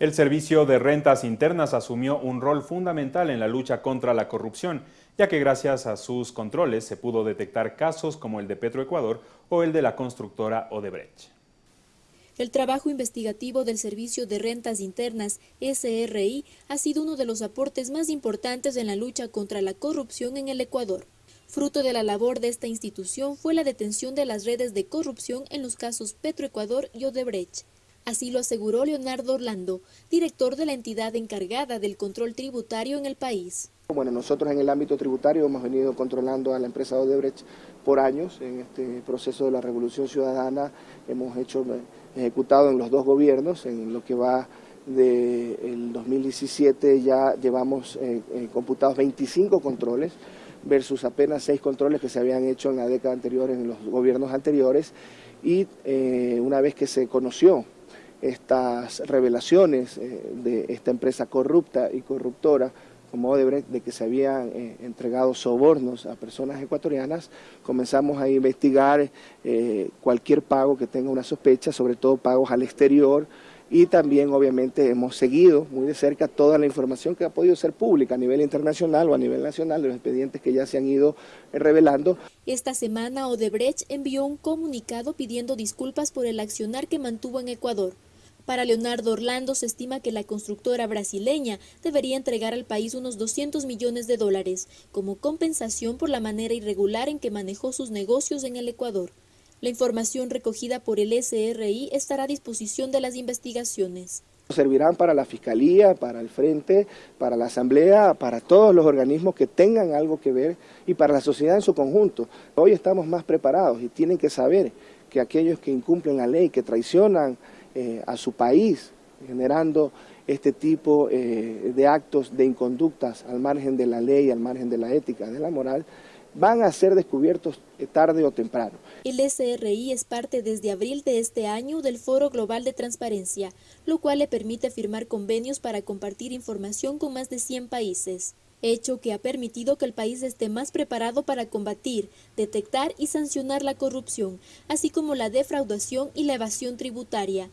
El Servicio de Rentas Internas asumió un rol fundamental en la lucha contra la corrupción, ya que gracias a sus controles se pudo detectar casos como el de Petroecuador o el de la constructora Odebrecht. El trabajo investigativo del Servicio de Rentas Internas, SRI, ha sido uno de los aportes más importantes en la lucha contra la corrupción en el Ecuador. Fruto de la labor de esta institución fue la detención de las redes de corrupción en los casos Petroecuador y Odebrecht. Así lo aseguró Leonardo Orlando, director de la entidad encargada del control tributario en el país. Bueno, nosotros en el ámbito tributario hemos venido controlando a la empresa Odebrecht por años. En este proceso de la revolución ciudadana hemos hecho eh, ejecutado en los dos gobiernos, en lo que va del 2017 ya llevamos eh, eh, computados 25 controles versus apenas 6 controles que se habían hecho en la década anterior en los gobiernos anteriores y una vez que se conoció estas revelaciones eh, de esta empresa corrupta y corruptora como Odebrecht, de que se habían eh, entregado sobornos a personas ecuatorianas, comenzamos a investigar eh, cualquier pago que tenga una sospecha, sobre todo pagos al exterior, y también obviamente hemos seguido muy de cerca toda la información que ha podido ser pública a nivel internacional o a nivel nacional de los expedientes que ya se han ido revelando. Esta semana Odebrecht envió un comunicado pidiendo disculpas por el accionar que mantuvo en Ecuador. Para Leonardo Orlando se estima que la constructora brasileña debería entregar al país unos 200 millones de dólares como compensación por la manera irregular en que manejó sus negocios en el Ecuador. La información recogida por el SRI estará a disposición de las investigaciones. Servirán para la Fiscalía, para el Frente, para la Asamblea, para todos los organismos que tengan algo que ver y para la sociedad en su conjunto. Hoy estamos más preparados y tienen que saber que aquellos que incumplen la ley, que traicionan eh, a su país, generando este tipo eh, de actos de inconductas al margen de la ley, al margen de la ética, de la moral, van a ser descubiertos eh, tarde o temprano. El SRI es parte desde abril de este año del Foro Global de Transparencia, lo cual le permite firmar convenios para compartir información con más de 100 países hecho que ha permitido que el país esté más preparado para combatir, detectar y sancionar la corrupción, así como la defraudación y la evasión tributaria.